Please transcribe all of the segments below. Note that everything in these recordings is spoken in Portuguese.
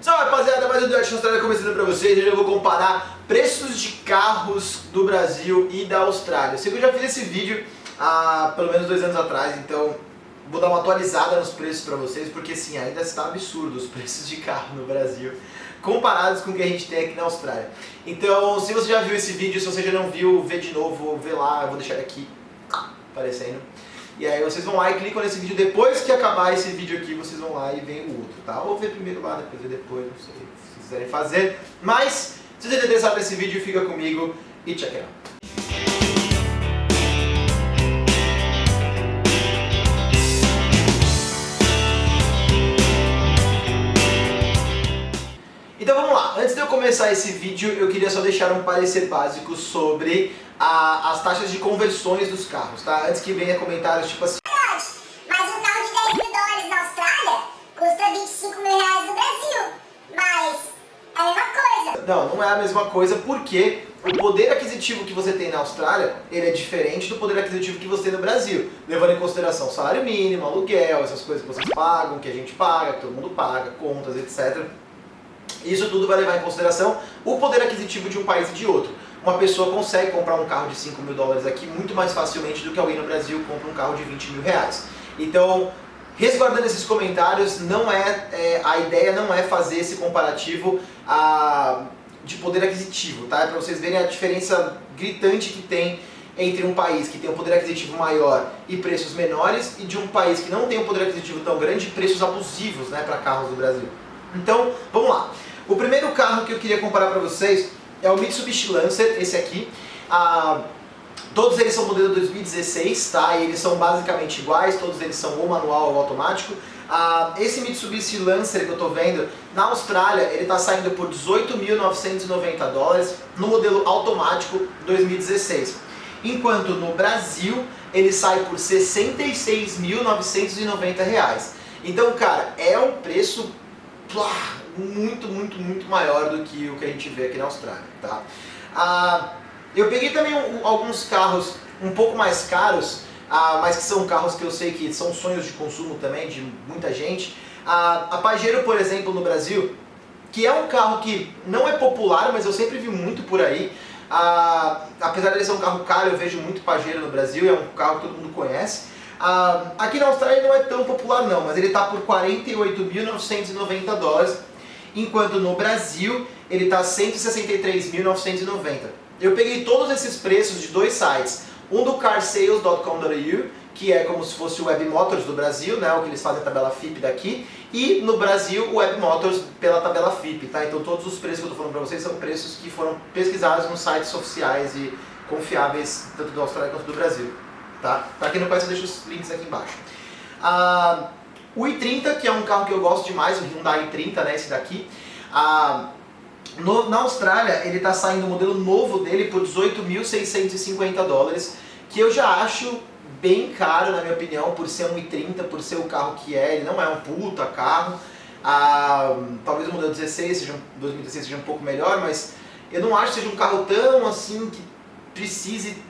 Salve rapaziada, mais um Dutch Austrália começando pra vocês. Hoje eu vou comparar preços de carros do Brasil e da Austrália. Eu sei que eu já fiz esse vídeo há pelo menos dois anos atrás, então vou dar uma atualizada nos preços pra vocês, porque sim, ainda está absurdo os preços de carro no Brasil comparados com o que a gente tem aqui na Austrália. Então, se você já viu esse vídeo, se você já não viu, vê de novo, vê lá, eu vou deixar aqui aparecendo. E aí vocês vão lá e clicam nesse vídeo, depois que acabar esse vídeo aqui, vocês vão lá e veem o outro, tá? Ou ver primeiro lá, depois ver depois, não sei se vocês quiserem fazer. Mas, se você está interessado nesse vídeo, fica comigo e check it Então vamos lá, antes de eu começar esse vídeo, eu queria só deixar um parecer básico sobre a, as taxas de conversões dos carros, tá? Antes que venha comentários tipo assim... Mas um carro de 10 mil dólares na Austrália custa 25 mil reais no Brasil. Mas é a mesma coisa. Não, não é a mesma coisa porque o poder aquisitivo que você tem na Austrália, ele é diferente do poder aquisitivo que você tem no Brasil. Levando em consideração salário mínimo, aluguel, essas coisas que vocês pagam, que a gente paga, que todo mundo paga, contas, etc. Isso tudo vai levar em consideração o poder aquisitivo de um país e de outro. Uma pessoa consegue comprar um carro de 5 mil dólares aqui muito mais facilmente do que alguém no Brasil compra um carro de 20 mil reais. Então, resguardando esses comentários, não é, é a ideia não é fazer esse comparativo a, de poder aquisitivo, tá? É para vocês verem a diferença gritante que tem entre um país que tem um poder aquisitivo maior e preços menores e de um país que não tem um poder aquisitivo tão grande e preços abusivos né, para carros do Brasil. Então, vamos lá. O primeiro carro que eu queria comparar para vocês é o Mitsubishi Lancer, esse aqui. Ah, todos eles são modelo 2016, tá? E eles são basicamente iguais, todos eles são ou manual ou automático. Ah, esse Mitsubishi Lancer que eu estou vendo, na Austrália, ele está saindo por 18.990 dólares no modelo automático 2016. Enquanto no Brasil, ele sai por 66.990 reais. Então, cara, é um preço muito, muito, muito maior do que o que a gente vê aqui na Austrália, tá? Ah, eu peguei também alguns carros um pouco mais caros, ah, mas que são carros que eu sei que são sonhos de consumo também de muita gente. Ah, a Pajero, por exemplo, no Brasil, que é um carro que não é popular, mas eu sempre vi muito por aí. Ah, apesar de ser um carro caro, eu vejo muito Pajero no Brasil, é um carro que todo mundo conhece. Ah, aqui na Austrália não é tão popular não, mas ele está por 48.990 dólares, enquanto no Brasil ele está 163.990. Eu peguei todos esses preços de dois sites, um do carsales.com.au, que é como se fosse o Web Motors do Brasil, né, o que eles fazem a tabela FIP daqui, e no Brasil o Web Motors pela tabela FIP, tá? Então todos os preços que eu estou falando para vocês são preços que foram pesquisados nos sites oficiais e confiáveis, tanto do Austrália quanto do Brasil. Tá? Para quem não conhece, eu deixo os links aqui embaixo. Ah, o i30, que é um carro que eu gosto demais, o Hyundai i30, né, esse daqui. Ah, no, na Austrália, ele está saindo o modelo novo dele por 18.650 dólares, que eu já acho bem caro, na minha opinião, por ser um i30, por ser o carro que é. Ele não é um puta carro. Ah, talvez o modelo 16 seja, 2016 seja um pouco melhor, mas eu não acho que seja um carro tão assim que precise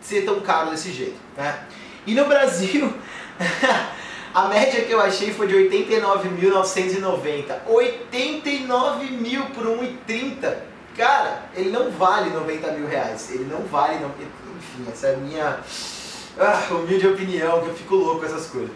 ser tão caro desse jeito. Né? E no Brasil, a média que eu achei foi de 89.990. 89 mil por 1,30. Cara, ele não vale 90 mil reais. Ele não vale... Enfim, essa é a minha ah, humilde opinião, que eu fico louco com essas coisas.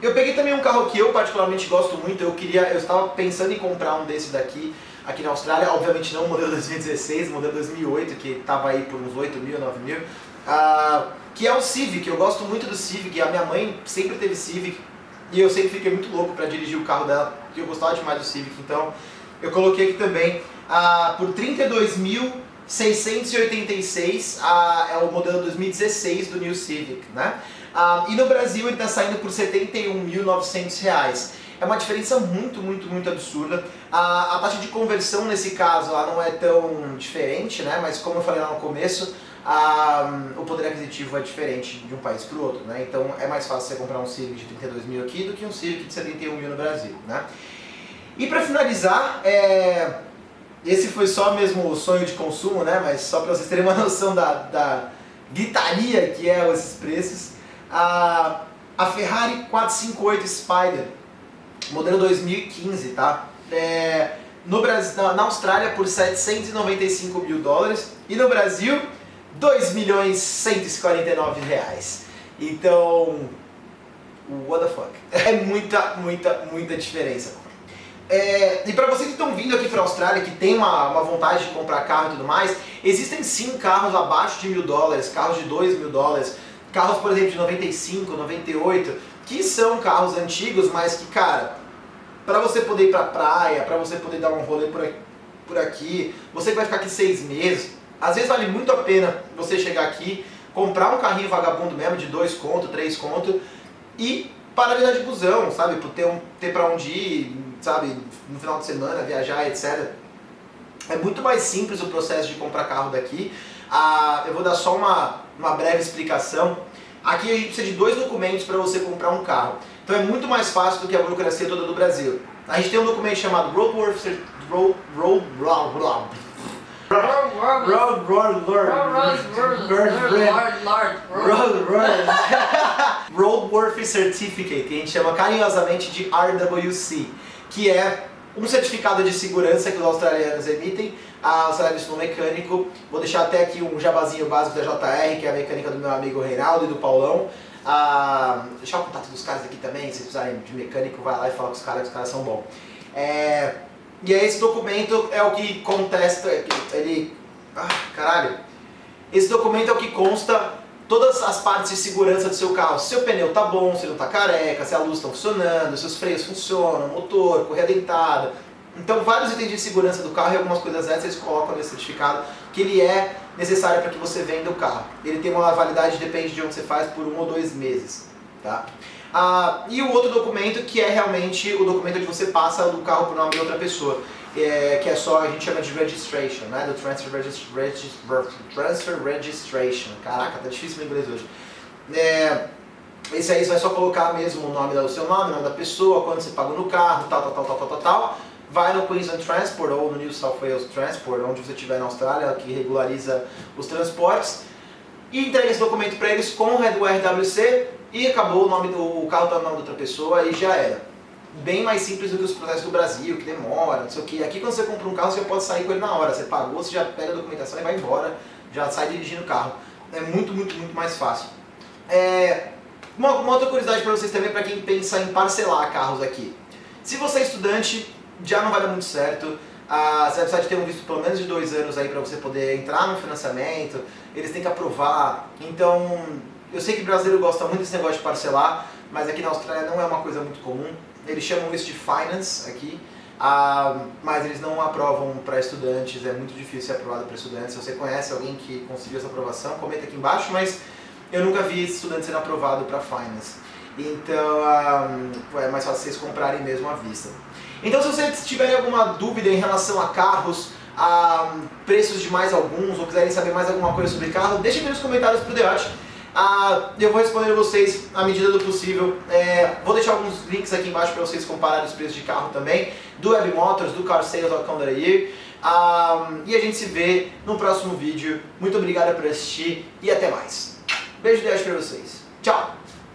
Eu peguei também um carro que eu particularmente gosto muito, eu queria, eu estava pensando em comprar um desse daqui aqui na Austrália, obviamente não o modelo 2016, o modelo 2008, que estava aí por uns 8 mil, 9 mil, uh, que é o Civic, eu gosto muito do Civic, a minha mãe sempre teve Civic, e eu sempre fiquei muito louco para dirigir o carro dela, porque eu gostava demais do Civic, então eu coloquei aqui também uh, por 32.686, uh, é o modelo 2016 do New Civic, né? Uh, e no Brasil ele está saindo por 71.900 reais. É uma diferença muito, muito, muito absurda. A, a taxa de conversão nesse caso não é tão diferente, né? mas como eu falei lá no começo, a, o poder aquisitivo é diferente de um país para o outro, né? Então é mais fácil você comprar um Civic de 32 mil aqui do que um Civic de 71 mil no Brasil, né? E para finalizar, é... esse foi só mesmo o sonho de consumo, né? Mas só para vocês terem uma noção da, da gritaria que é esses preços, a, a Ferrari 458 Spider, modelo 2015, tá? É... no Brasil, na Austrália por 795 mil dólares e no Brasil 2 milhões 149 reais. Então, what the fuck? É muita, muita, muita diferença. É, e para vocês que estão vindo aqui para a Austrália, que tem uma, uma vontade de comprar carro e tudo mais, existem sim carros abaixo de mil dólares, carros de dois mil dólares, carros, por exemplo, de 95, 98, que são carros antigos, mas que, cara, para você poder ir pra praia, para você poder dar um rolê por aqui, por aqui, você vai ficar aqui seis meses, às vezes vale muito a pena você chegar aqui, comprar um carrinho vagabundo mesmo, de dois conto, três conto, e dar de busão, sabe, por ter, um, ter pra onde ir, sabe, no final de semana, viajar, etc. É muito mais simples o processo de comprar carro daqui. Ah, eu vou dar só uma, uma breve explicação. Aqui a gente precisa de dois documentos para você comprar um carro. Então é muito mais fácil do que a burocracia toda do Brasil. A gente tem um documento chamado Roadworth Road, Road, Road, Road, Road, Road, Roadworth Certificate, que a gente chama carinhosamente de RWC, que é um certificado de segurança que os australianos emitem a australianos no mecânico. Vou deixar até aqui um jabazinho básico da JR, que é a mecânica do meu amigo Reinaldo e do Paulão. Ah, deixar o contato dos caras aqui também, se precisarem de mecânico, vai lá e fala com os caras, que os caras são bons. É, e aí esse documento é o que contesta, ele... Ah, caralho. Esse documento é o que consta todas as partes de segurança do seu carro. Se seu pneu tá bom, se não tá careca, se a luz está funcionando, se os freios funcionam, motor, correia dentada. Então vários itens de segurança do carro e algumas coisas dessas eles colocam nesse certificado que ele é necessário para que você venda o carro. Ele tem uma validade, depende de onde você faz, por um ou dois meses. Tá? Ah, e o outro documento que é realmente o documento onde você passa o carro por nome de outra pessoa. É, que é só, a gente chama de registration, né? Do transfer, regist regist transfer registration. Caraca, tá difícil o inglês hoje. É, esse aí você vai só colocar mesmo o nome do seu nome, o nome da pessoa, quanto você pagou no carro, tal, tal, tal, tal, tal, tal, tal. Vai no Queensland Transport ou no New South Wales Transport, onde você estiver na Austrália, que regulariza os transportes. E entrega esse documento para eles com o RWC e acabou, o, nome do, o carro está no nome de outra pessoa e já era bem mais simples do que os processos do Brasil, que demora, não sei o que. Aqui quando você compra um carro, você pode sair com ele na hora. Você pagou, você já pega a documentação e vai embora, já sai dirigindo o carro. É muito, muito, muito mais fácil. É... Uma, uma outra curiosidade para vocês também, para quem pensa em parcelar carros aqui. Se você é estudante, já não vai dar muito certo. Ah, você vai precisar de ter um visto pelo menos de dois anos aí para você poder entrar no financiamento. Eles têm que aprovar. Então, eu sei que brasileiro gosta muito desse negócio de parcelar, mas aqui na Austrália não é uma coisa muito comum. Eles chamam isso de finance aqui, ah, mas eles não aprovam para estudantes, é muito difícil ser aprovado para estudantes. Se você conhece alguém que conseguiu essa aprovação, comenta aqui embaixo, mas eu nunca vi estudante sendo aprovado para finance. Então ah, é mais fácil vocês comprarem mesmo à vista. Então se vocês tiverem alguma dúvida em relação a carros, a preços de mais alguns, ou quiserem saber mais alguma coisa sobre carro, deixem nos comentários pro Deote. Ah, eu vou responder vocês à medida do possível. É, vou deixar alguns links aqui embaixo para vocês compararem os preços de carro também, do Web Motors, do carsales.com.au. Ah, e a gente se vê no próximo vídeo. Muito obrigado por assistir e até mais. Beijo de Deus para vocês. Tchau!